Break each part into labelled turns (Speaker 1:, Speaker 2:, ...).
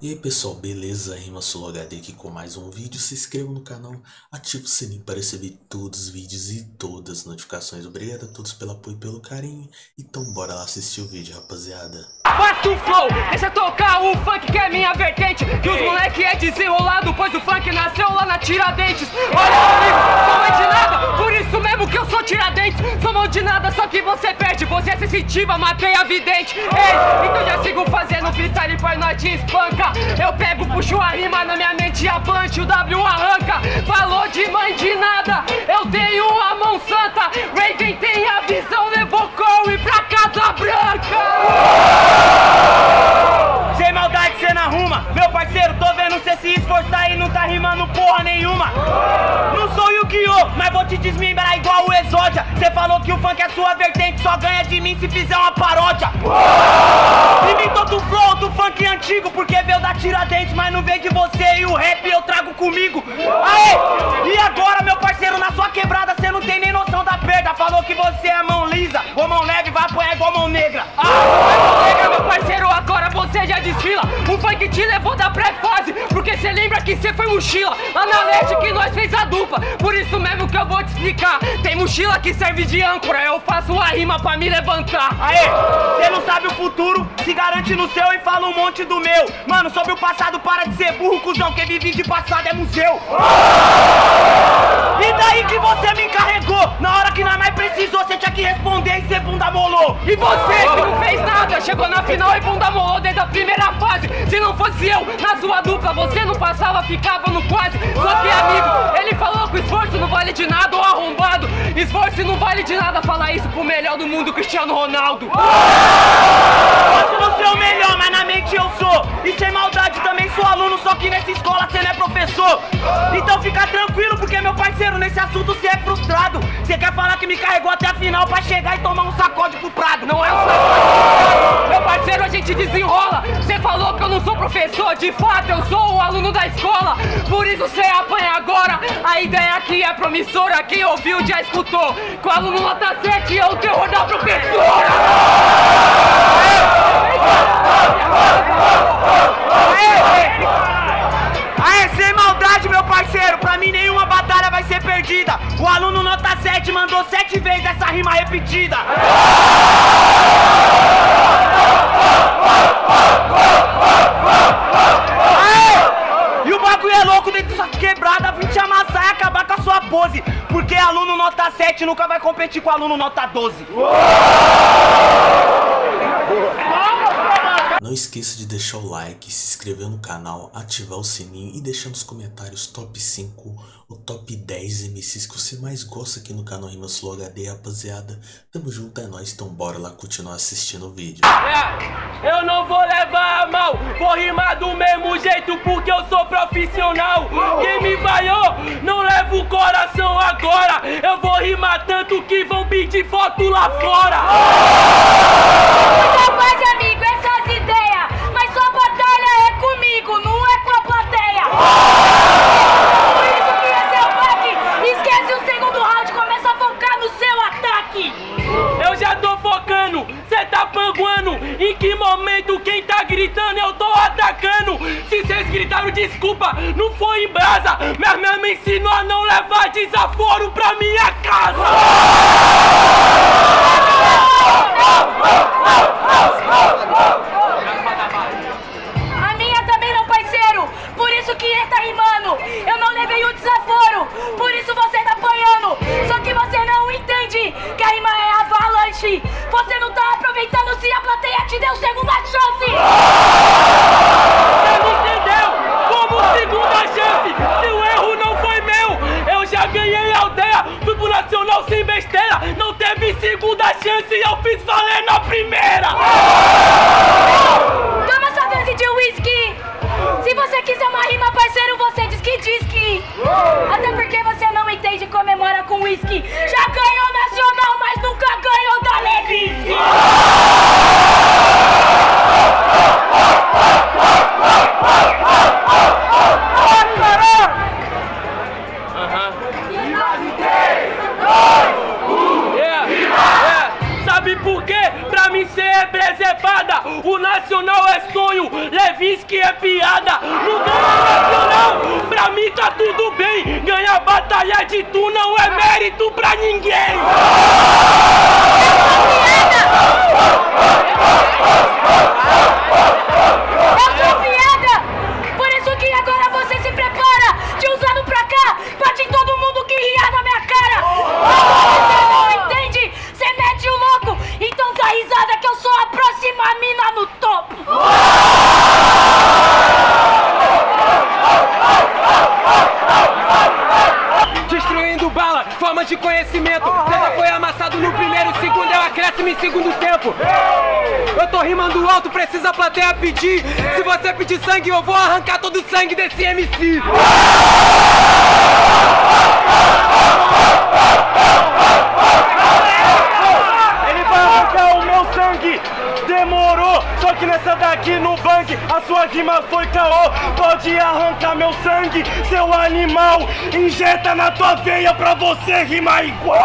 Speaker 1: E aí pessoal, beleza? Rima HD aqui com mais um vídeo. Se inscreva no canal, ative o sininho para receber todos os vídeos e todas as notificações. Obrigado a todos pelo apoio e pelo carinho. Então bora lá assistir o vídeo, rapaziada.
Speaker 2: O flow, deixa tocar o funk que é minha vertente. Que os moleque é desenrolado, pois o funk nasceu lá na Tiradentes. Olha amigo, sou mãe de nada, por isso mesmo que eu sou Tiradentes. Sou mão de nada, só que você perde, você é sensitiva, matei a vidente. Ei, então já sigo fazendo freestyle pra nós te espanca. Eu pego, puxo a rima na minha mente e a punch, o W arranca. Falou de mãe de nada, eu tenho a mão santa. Raven tem a visão, levou Corey pra Casa Branca.
Speaker 3: Sem maldade cê não arruma, meu parceiro, tô vendo cê se esforçar e não tá rimando porra nenhuma. Não sou Yu-Gi-Oh, mas vou te desmembrar igual o Exódia. Cê falou que o funk é sua vertente, só ganha de mim se fizer uma paródia. Imitou do flow do funk antigo, porque veio da Tiradentes, mas não veio de você e o rap eu trago comigo. Aê! E agora, meu parceiro, na sua quebrada cê não tem nem noção da perda. Falou que você é mão lisa,
Speaker 2: que cê foi mochila. Lá na net que nós fez a dupla, por isso mesmo que eu vou te explicar. Tem mochila que serve de âncora, eu faço a rima pra me levantar.
Speaker 3: Aê, cê não sabe o futuro, se garante no seu e fala um monte do meu. Mano, sobre o passado, para de ser burro, cuzão. Quem vive de passado é museu. Daí que você me encarregou? Na hora que nós mais precisou, você tinha que responder e ser bunda molou.
Speaker 2: E você que não fez nada, chegou na final e bunda molou desde a primeira fase. Se não fosse eu, na sua dupla, você não passava, ficava no quase. Só que amigo, ele falou que esforço não vale de nada, ou arrombado. Esforço não vale de nada, falar isso pro melhor do mundo, Cristiano Ronaldo.
Speaker 3: Nessa escola você não é professor. Então fica tranquilo, porque meu parceiro, nesse assunto você é frustrado. Você quer falar que me carregou até a final pra chegar e tomar um sacode pro prado.
Speaker 2: Não é um sacode, meu parceiro, a gente desenrola. Você falou que eu não sou professor, de fato eu sou o aluno da escola. Por isso você apanha agora. A ideia aqui é promissora, quem ouviu já escutou. Com o aluno nota 7 é o terror da professora.
Speaker 3: Aê, meu parceiro, pra mim nenhuma batalha vai ser perdida. O aluno nota 7 mandou sete vezes essa rima repetida. Aê! E o bagulho é louco dentro dessa quebrada, vim te amassar e acabar com a sua pose. Porque aluno nota 7 nunca vai competir com aluno nota 12.
Speaker 1: Não esqueça de deixar o like, se inscrever no canal, ativar o sininho e deixar nos comentários top 5 ou top 10 MCs que você mais gosta aqui no canal Rimas Flow HD, rapaziada. Tamo junto, é nóis, então bora lá continuar assistindo o vídeo.
Speaker 2: É, eu não vou levar a mal, vou rimar do mesmo jeito porque eu sou profissional. Quem me vaiou, não leva o coração agora. Eu vou rimar tanto que vão pedir foto lá fora.
Speaker 4: Amigo,
Speaker 2: pra minha casa.
Speaker 5: Nada, não ganha nacional. Pra mim tá tudo bem, ganhar batalha de tu não é mérito pra ninguém.
Speaker 4: Eu sou
Speaker 2: Pedir sangue, eu vou arrancar todo o sangue desse MC.
Speaker 5: Ele vai arrancar o meu sangue. Demorou, só que nessa daqui no bang a sua rima foi caô. Pode arrancar meu sangue, seu animal. Injeta na tua veia pra você rimar igual.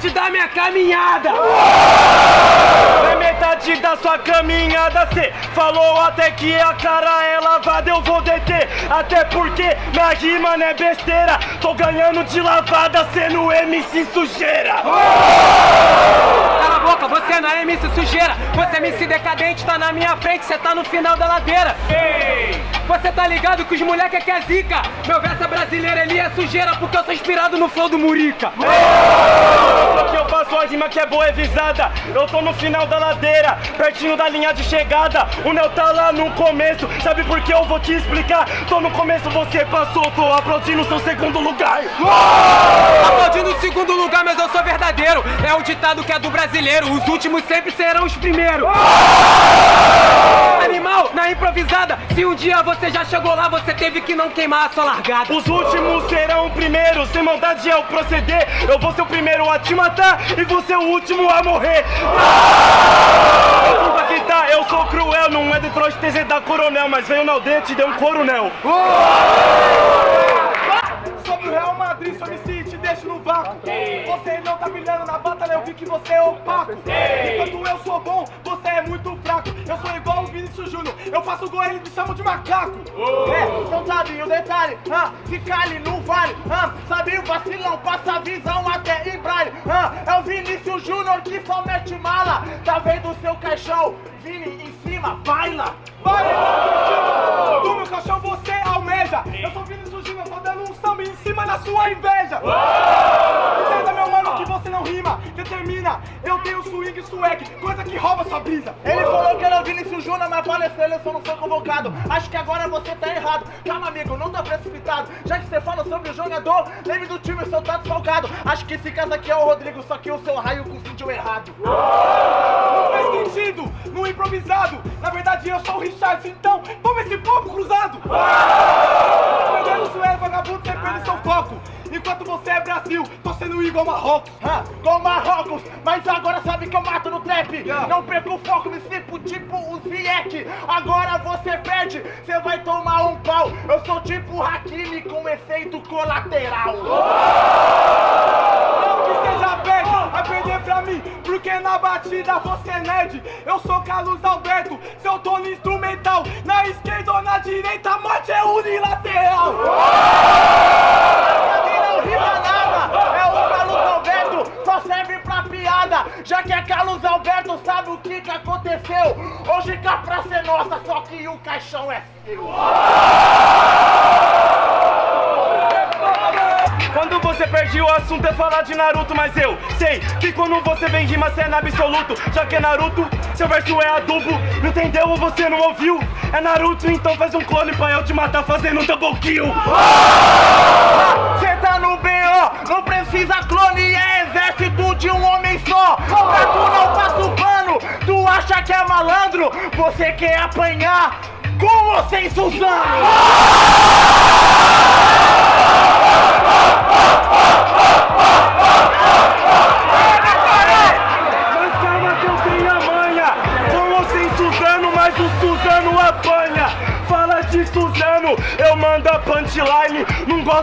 Speaker 2: Metade da minha caminhada.
Speaker 5: É metade da sua caminhada, cê falou até que a cara é lavada, eu vou deter. Até porque minha rima não é besteira. Tô ganhando de lavada, sendo MC sujeira.
Speaker 2: Boca, você não é MC sujeira. Você é MC decadente, tá na minha frente, você tá no final da ladeira. Você tá ligado que os moleque é que é zica. Meu verso é brasileiro, ele é sujeira porque eu sou inspirado no flow do Murica.
Speaker 5: Só que eu faço a rima que é boa, é visada. Eu tô no final da ladeira, pertinho da linha de chegada. O Neo tá lá no começo, sabe por que eu vou te explicar? Tô no começo, você passou, tô aplaudindo seu segundo lugar.
Speaker 2: Aplaudindo o segundo lugar, mas eu sou verdadeiro. É o ditado que é do brasileiro. Os últimos sempre serão os primeiros. Animal, na improvisada. Se um dia você já chegou lá, você teve que não queimar a sua largada.
Speaker 5: Os últimos serão primeiros, sem maldade é o proceder. Eu vou ser o primeiro a te matar e vou ser o último a morrer. Desculpa que tá, eu sou cruel, não é Detroit TZ da Coronel, mas veio na aldeia e te deu um coronel. Eu vi que você é opaco. Enquanto eu sou bom, você é muito fraco. Eu sou igual o Vinícius Júnior, eu faço gol e eles me chamam de macaco.
Speaker 6: É, não sabe o detalhe, ah, fica ali no vale, ah, sabe o vacilão, passa a visão até em braille, ah, é o Vinícius Júnior que só mete mala, tá vendo o seu caixão, Vini em cima, baila,
Speaker 5: Vai, Do meu caixão você almeja. Eu sou Vinícius Júnior, tô dando um samba em cima da sua inveja. Entenda, meu mano, que você não rima, determina. Eu tenho swing swag, coisa que rouba sua brisa.
Speaker 6: Ele falou que era o Vinícius Júnior, mas para a seleção não foi convocado. Acho que agora você tá errado. Calma, amigo, não tá precipitado. Já que você fala sobre o jogador, lembre do time, seu tá desfalcado. Acho que esse caso aqui é o Rodrigo, só que o seu raio confundiu errado.
Speaker 5: Não faz sentido, no improvisado. Na verdade, eu sou o Richard, então toma esse pombo cruzado. Perdendo isso é vagabundo, você perde foco. Enquanto você é Brasil, tô sendo igual Marrocos.
Speaker 6: Ah, com Marrocos, mas agora sabe que eu mato no trap. Não perco o foco, me flipo tipo o Ziyech. Agora você perde, você vai tomar um pau. Eu sou tipo Hakimi com efeito colateral.
Speaker 5: Não que seja perde, vai perder pra mim, porque na batida você é nerd. Eu sou Carlos Alberto, seu dono instrumental. Na esquerda ou na direita, a morte é unilateral.
Speaker 6: Pra aconteceu? Hoje que a praça é nossa, só que o caixão é seu.
Speaker 5: Quando você perde o assunto é falar de Naruto, mas eu sei que quando você vem rima cê é na absoluto. Já que é Naruto, seu verso é adubo. Não entendeu ou você não ouviu? É Naruto, então faz um clone pra eu te matar fazendo um double kill.
Speaker 6: Cê tá no BO, não precisa clone, é exército de um homem só. Pra tu não passa o pano, tu acha que é malandro, você quer apanhar. Com ou sem Suzano?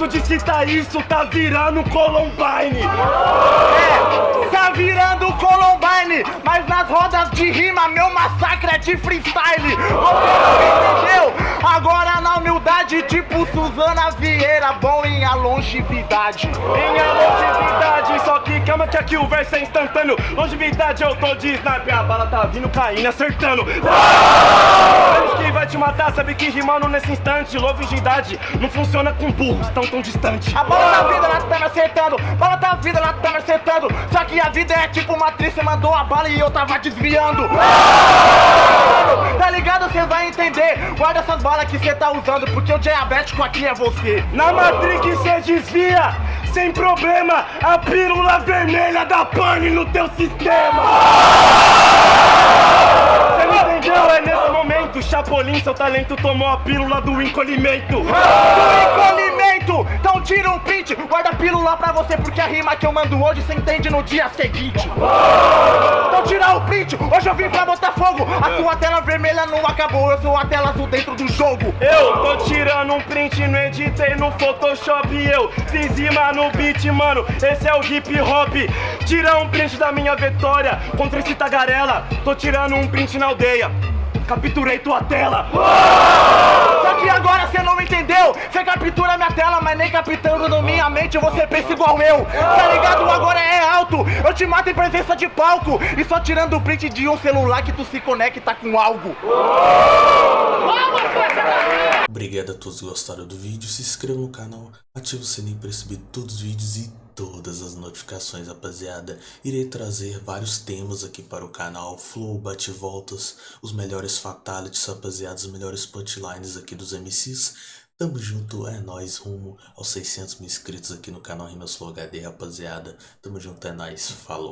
Speaker 5: Gosto de citar isso, tá virando Columbine
Speaker 6: É, tá virando Columbine, mas nas rodas de rima meu massacre é de freestyle. Vieira, bom em a longevidade.
Speaker 5: Minha longevidade, só que calma que aqui o verso é instantâneo Longevidade eu tô de sniper, a bala tá vindo caindo, acertando Antes que vai te matar, sabe que rimando nesse instante Longevidade não funciona com burros tão tão distante
Speaker 6: A bola da vida ela tá me acertando, bola da vida ela tá me acertando. Só que a vida é tipo uma atriz, você mandou a bala e eu tava desviando. Tá ligado? Cê vai entender. Guarda essas balas que cê tá usando, porque o diabético aqui é você.
Speaker 5: Na Matrix cê desvia, sem problema A pílula vermelha da pane no teu sistema Cê não entendeu? É nesse momento Chapolin, seu talento tomou a pílula do encolhimento
Speaker 6: Do encolhimento! Então tira um print, guarda a pílula pra você, porque a rima que eu mando hoje cê entende no dia seguinte. Então tira o print, hoje eu vim pra botar fogo. A sua tela vermelha não acabou, eu sou a tela azul dentro do jogo.
Speaker 5: Eu tô tirando um print, não editei no Photoshop Eu fiz rima no beat, mano, esse é o hip hop Tira um print da minha vitória contra esse tagarela Tô tirando um print na aldeia, capturei tua tela
Speaker 6: Só que agora cê não entendeu. Cê captura minha tela, mas nem captando na minha mente você pensa igual eu. Tá ligado? Agora é alto. Eu te mato em presença de palco. E só tirando o print de um celular que tu se conecta com algo.
Speaker 1: Obrigado a todos que gostaram do vídeo, se inscreva no canal, ative o sininho para receber todos os vídeos e todas as notificações, rapaziada. Irei trazer vários temas aqui para o canal, flow, bate-voltas, os melhores fatalities, rapaziada, os melhores punchlines aqui dos MCs. Tamo junto, é nóis, rumo aos 600 mil inscritos aqui no canal Rimas Flow HD, rapaziada. Tamo junto, é nóis, falou.